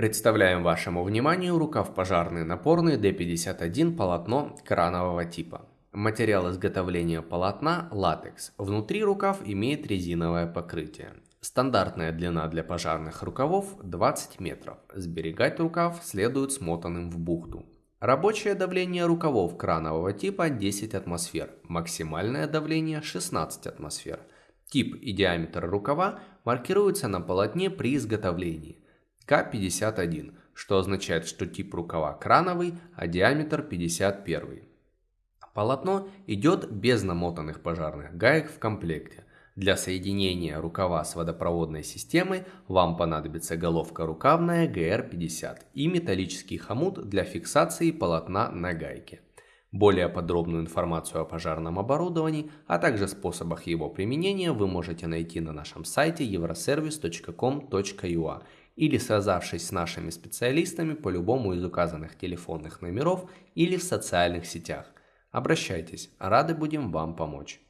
Представляем вашему вниманию рукав пожарный напорный D51 полотно кранового типа. Материал изготовления полотна – латекс. Внутри рукав имеет резиновое покрытие. Стандартная длина для пожарных рукавов 20 метров. Сберегать рукав следует смотанным в бухту. Рабочее давление рукавов кранового типа 10 атмосфер. Максимальное давление 16 атмосфер. Тип и диаметр рукава маркируются на полотне при изготовлении. К51, что означает, что тип рукава крановый, а диаметр 51. Полотно идет без намотанных пожарных гаек в комплекте. Для соединения рукава с водопроводной системой вам понадобится головка рукавная GR50 и металлический хомут для фиксации полотна на гайке. Более подробную информацию о пожарном оборудовании, а также способах его применения вы можете найти на нашем сайте euroservice.com.ua или связавшись с нашими специалистами по любому из указанных телефонных номеров или в социальных сетях. Обращайтесь, рады будем вам помочь.